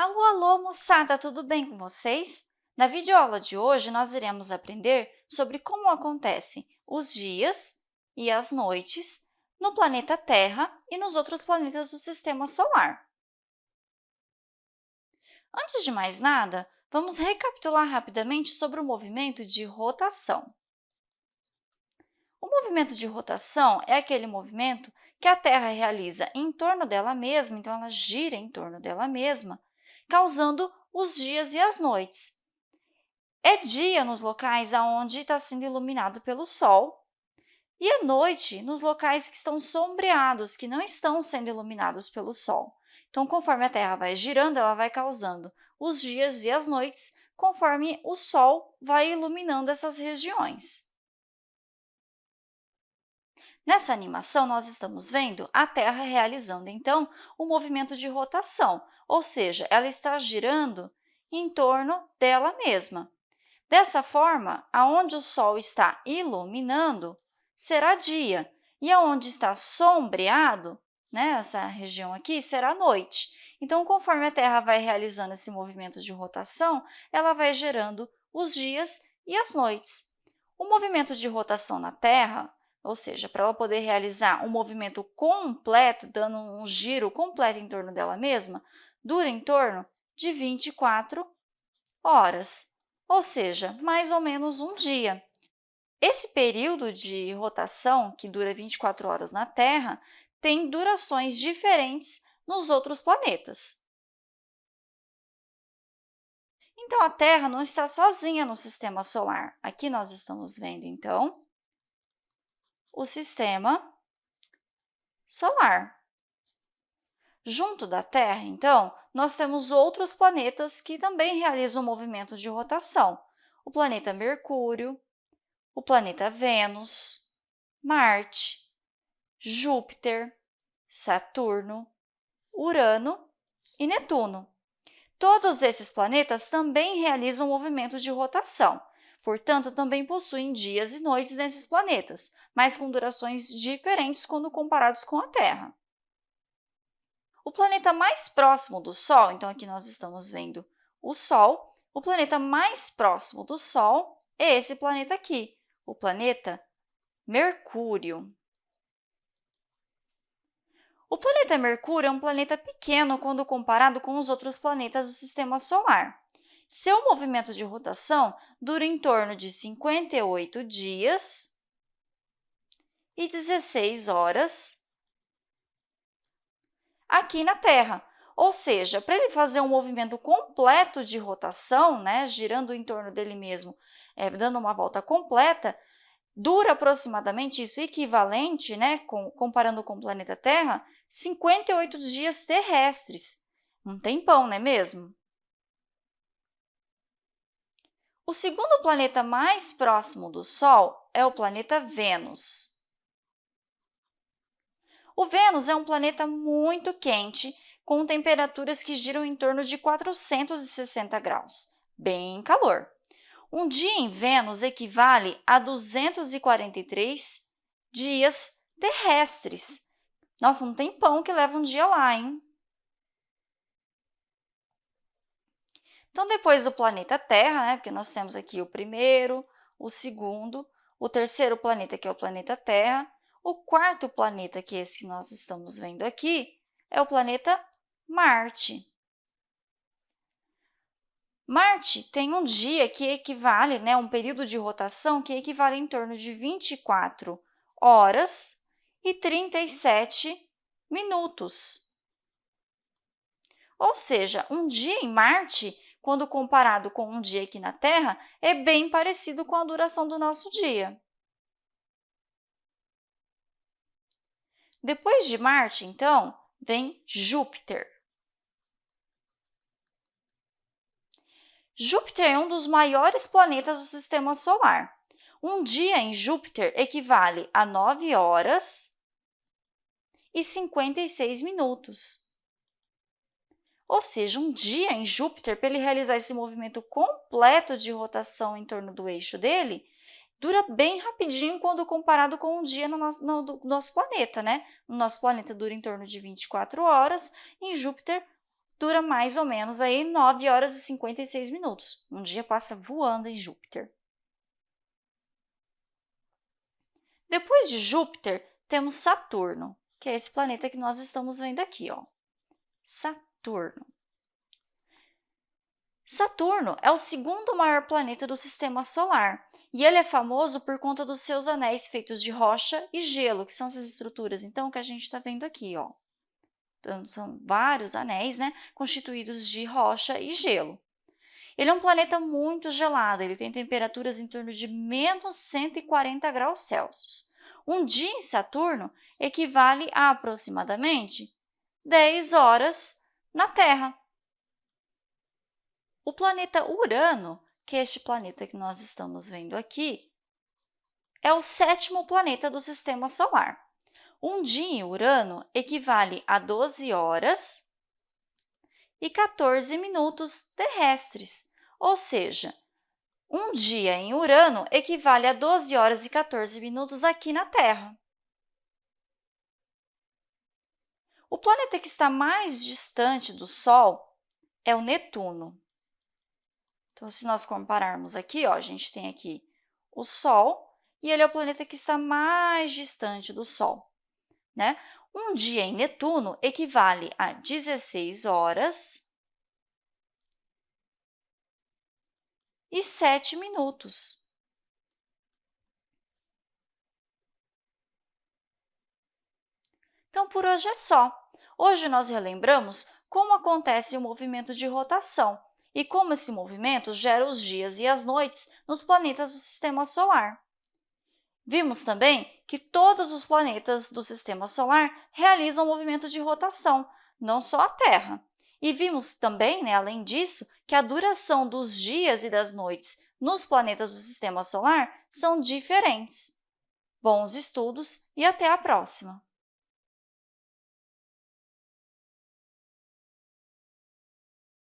Alô, alô, moçada, tudo bem com vocês? Na videoaula de hoje, nós iremos aprender sobre como acontecem os dias e as noites no planeta Terra e nos outros planetas do Sistema Solar. Antes de mais nada, vamos recapitular rapidamente sobre o movimento de rotação. O movimento de rotação é aquele movimento que a Terra realiza em torno dela mesma, então ela gira em torno dela mesma, causando os dias e as noites. É dia nos locais onde está sendo iluminado pelo Sol e à noite nos locais que estão sombreados, que não estão sendo iluminados pelo Sol. Então, conforme a Terra vai girando, ela vai causando os dias e as noites, conforme o Sol vai iluminando essas regiões. Nessa animação, nós estamos vendo a Terra realizando, então, o movimento de rotação, ou seja, ela está girando em torno dela mesma. Dessa forma, aonde o Sol está iluminando, será dia, e aonde está sombreado, né, essa região aqui, será noite. Então, conforme a Terra vai realizando esse movimento de rotação, ela vai gerando os dias e as noites. O movimento de rotação na Terra, ou seja, para ela poder realizar um movimento completo, dando um giro completo em torno dela mesma, dura em torno de 24 horas, ou seja, mais ou menos um dia. Esse período de rotação, que dura 24 horas na Terra, tem durações diferentes nos outros planetas. Então, a Terra não está sozinha no Sistema Solar. Aqui nós estamos vendo, então, o Sistema Solar. Junto da Terra, então, nós temos outros planetas que também realizam movimento de rotação. O planeta Mercúrio, o planeta Vênus, Marte, Júpiter, Saturno, Urano e Netuno. Todos esses planetas também realizam movimento de rotação, portanto, também possuem dias e noites nesses planetas, mas com durações diferentes quando comparados com a Terra. O planeta mais próximo do Sol, então aqui nós estamos vendo o Sol, o planeta mais próximo do Sol é esse planeta aqui, o planeta Mercúrio. O planeta Mercúrio é um planeta pequeno quando comparado com os outros planetas do Sistema Solar. Seu movimento de rotação dura em torno de 58 dias e 16 horas aqui na Terra. Ou seja, para ele fazer um movimento completo de rotação, né, girando em torno dele mesmo, é, dando uma volta completa, dura aproximadamente isso equivalente, né, com, comparando com o planeta Terra, 58 dias terrestres. Um tempão, não é mesmo? O segundo planeta mais próximo do Sol é o planeta Vênus. O Vênus é um planeta muito quente, com temperaturas que giram em torno de 460 graus, bem calor. Um dia em Vênus equivale a 243 dias terrestres. Nossa, um tempão que leva um dia lá, hein? Então, depois do planeta Terra, né, porque nós temos aqui o primeiro, o segundo, o terceiro planeta, que é o planeta Terra, o quarto planeta, que é esse que nós estamos vendo aqui, é o planeta Marte. Marte tem um dia que equivale, né, um período de rotação que equivale em torno de 24 horas e 37 minutos. Ou seja, um dia em Marte, quando comparado com um dia aqui na Terra, é bem parecido com a duração do nosso dia. Depois de Marte, então, vem Júpiter. Júpiter é um dos maiores planetas do Sistema Solar. Um dia em Júpiter equivale a 9 horas e 56 minutos. Ou seja, um dia em Júpiter, para ele realizar esse movimento completo de rotação em torno do eixo dele, dura bem rapidinho quando comparado com um dia no nosso, no, no nosso planeta, né? O nosso planeta dura em torno de 24 horas, em Júpiter dura mais ou menos aí 9 horas e 56 minutos. Um dia passa voando em Júpiter. Depois de Júpiter, temos Saturno, que é esse planeta que nós estamos vendo aqui. Ó. Saturno. Saturno é o segundo maior planeta do Sistema Solar e ele é famoso por conta dos seus anéis feitos de rocha e gelo, que são essas estruturas, então, que a gente está vendo aqui. Ó. Então, são vários anéis né, constituídos de rocha e gelo. Ele é um planeta muito gelado, ele tem temperaturas em torno de menos 140 graus Celsius. Um dia em Saturno equivale a aproximadamente 10 horas na Terra. O planeta Urano, que é este planeta que nós estamos vendo aqui, é o sétimo planeta do Sistema Solar. Um dia em Urano equivale a 12 horas e 14 minutos terrestres, ou seja, um dia em Urano equivale a 12 horas e 14 minutos aqui na Terra. O planeta que está mais distante do Sol é o Netuno. Então, se nós compararmos aqui, ó, a gente tem aqui o Sol e ele é o planeta que está mais distante do Sol. Né? Um dia em Netuno equivale a 16 horas e 7 minutos. Então, por hoje é só. Hoje nós relembramos como acontece o movimento de rotação e como esse movimento gera os dias e as noites nos planetas do Sistema Solar. Vimos também que todos os planetas do Sistema Solar realizam movimento de rotação, não só a Terra. E vimos também, né, além disso, que a duração dos dias e das noites nos planetas do Sistema Solar são diferentes. Bons estudos e até a próxima!